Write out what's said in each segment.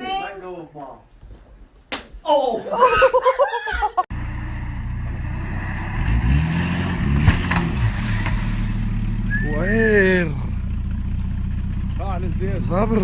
anything. Let go of mom. Oh! وعير صبر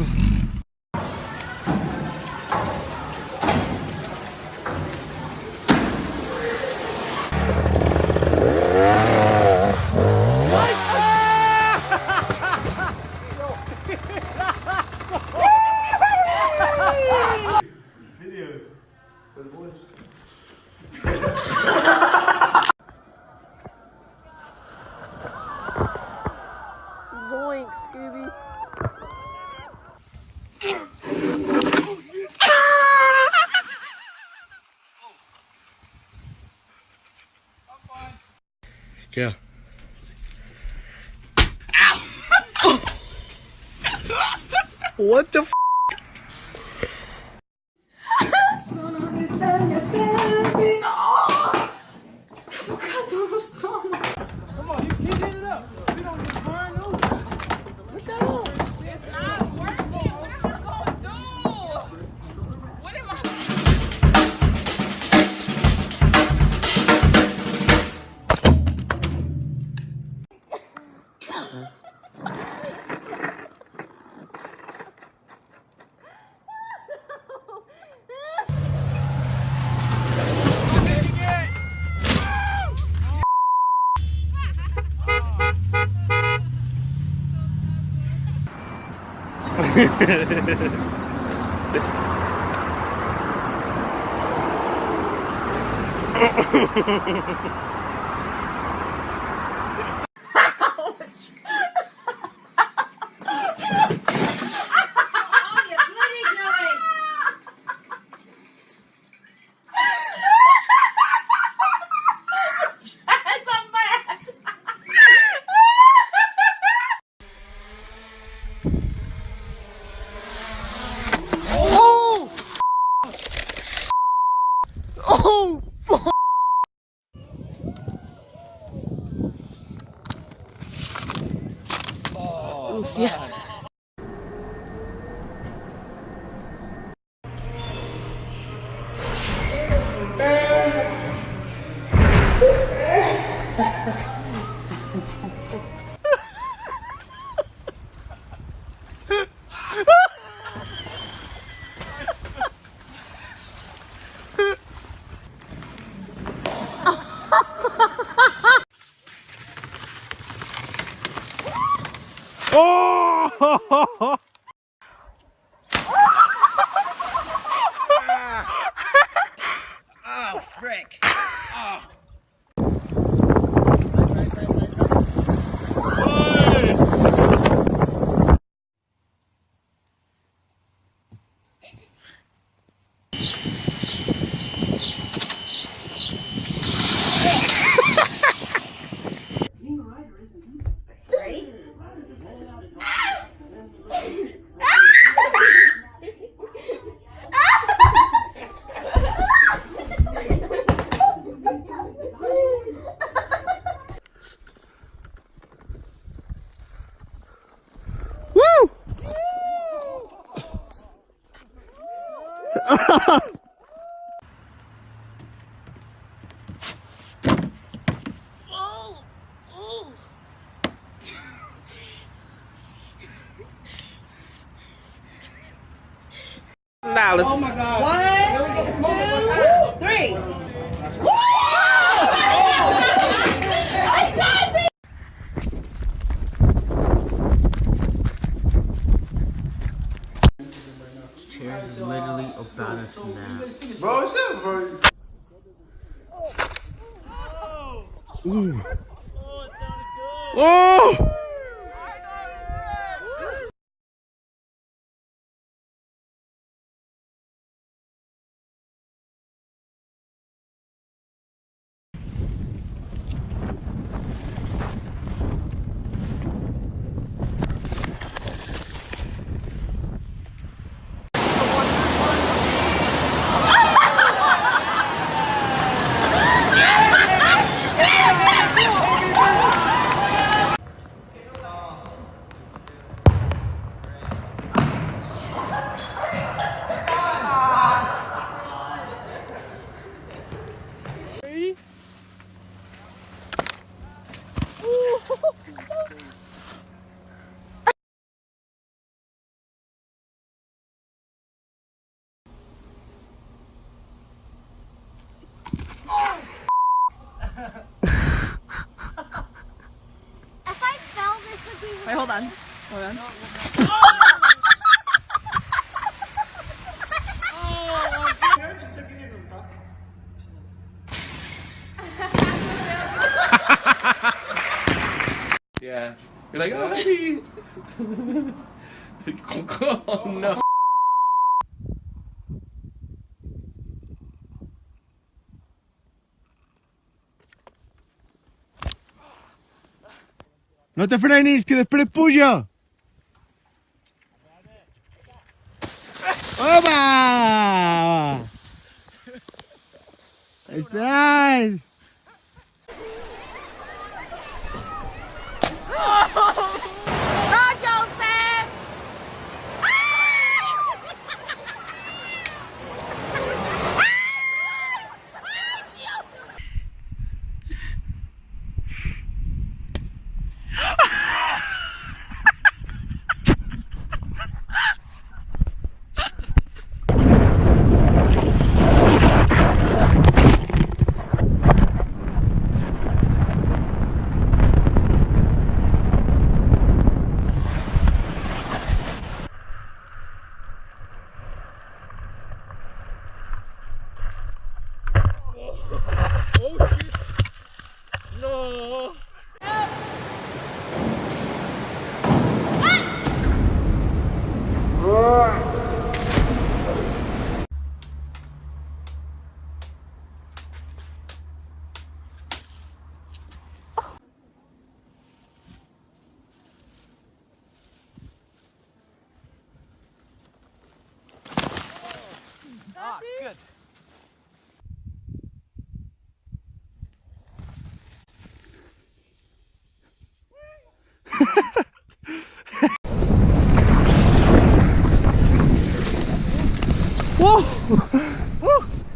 Yeah. Ow! what the Ha ha ha ha ha ha! Oof, yeah. Oh! Ooh. Oh, it sounded good. Oh! Wait, hold on. Hold on. Yeah. You're like, oh, happy. oh, no. No te frenes, que después puyo.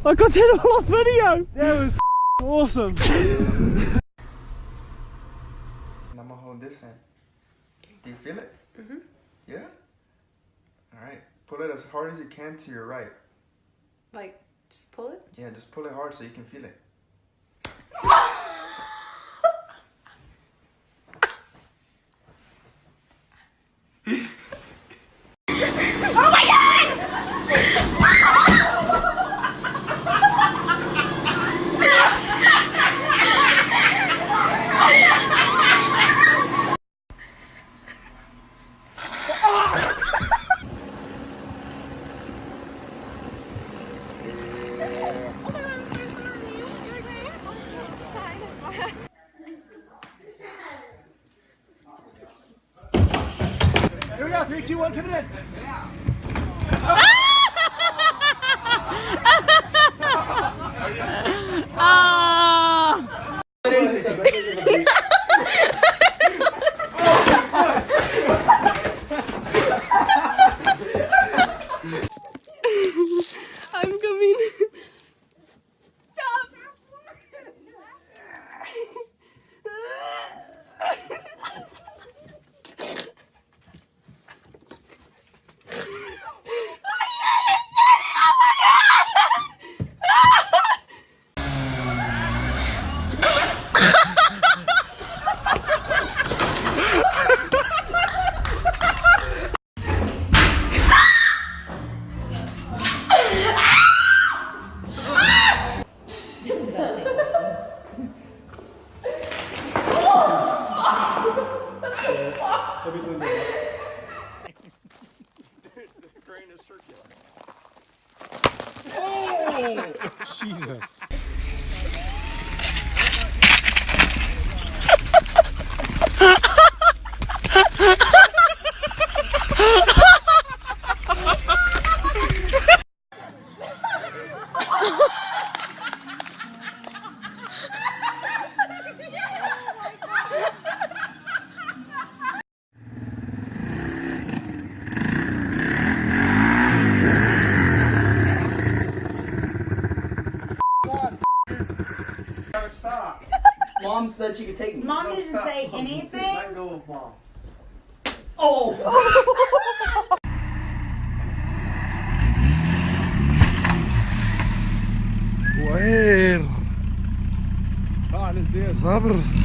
I got that all on video! That was awesome! I'm gonna hold this hand. Do you feel it? Mm-hmm. Yeah? Alright. Pull it as hard as you can to your right. Like, just pull it. Yeah, just pull it hard so you can feel it. Here we go, three, Oh! Jesus. Mom said she could take me. Mom didn't say anything. Let go of mom. وين Ah, this is صبر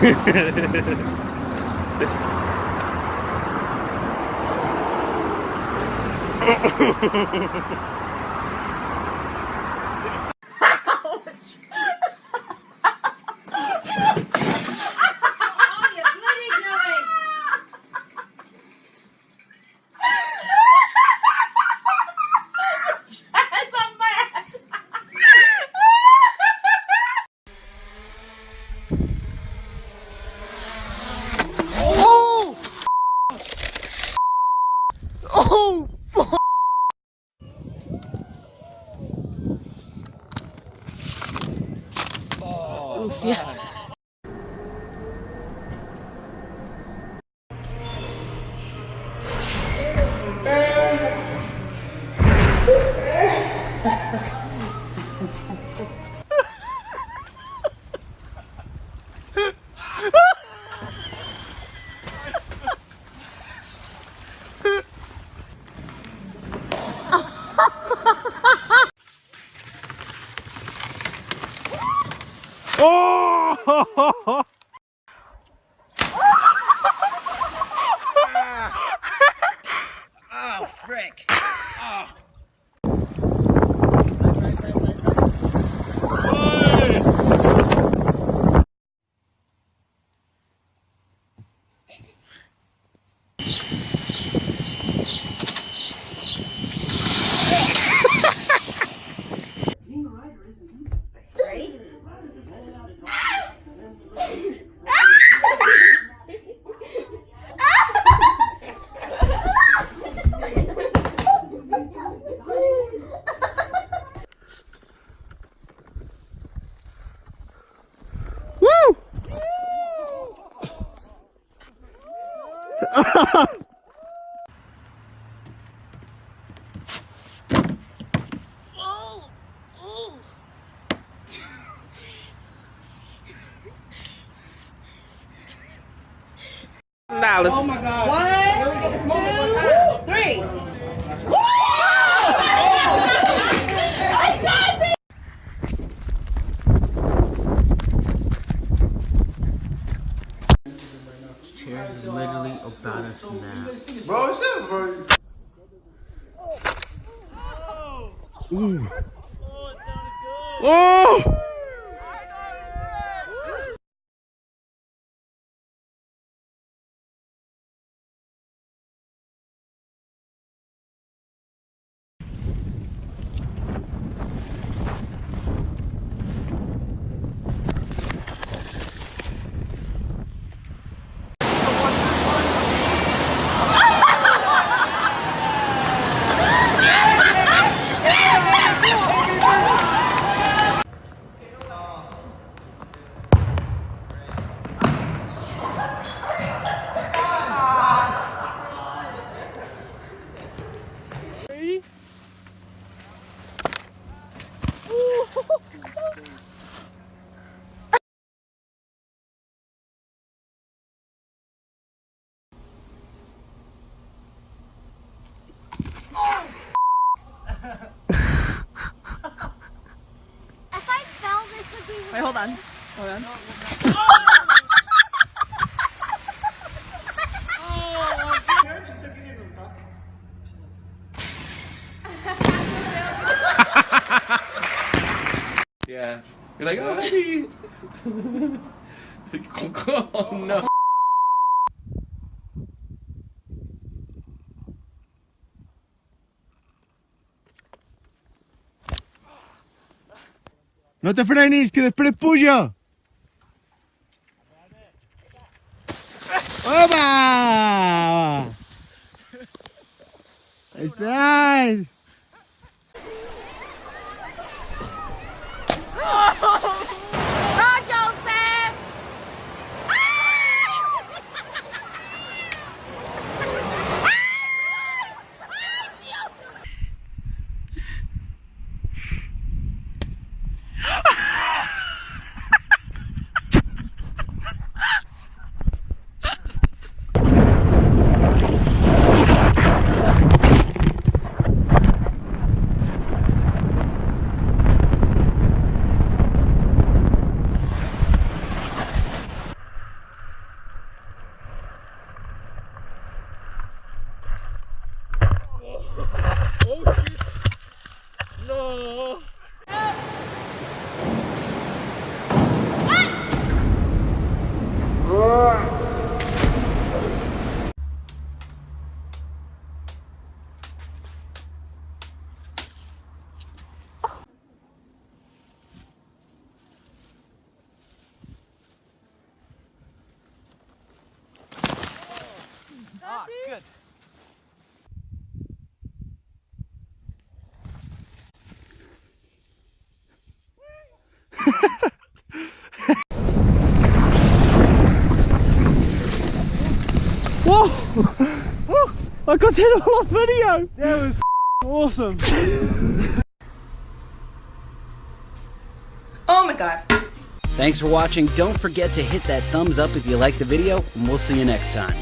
Ha! dollars. Oh my God. One, two, three. Literally about us now. Bro, up, bro. Ooh. Oh! You're like, oh, oh no. Te frenis, que després puja! Opa! Estás! Bye, I got it all on video! That was awesome! Oh my god. Thanks for watching. Don't forget to hit that thumbs up if you like the video, and we'll see you next time.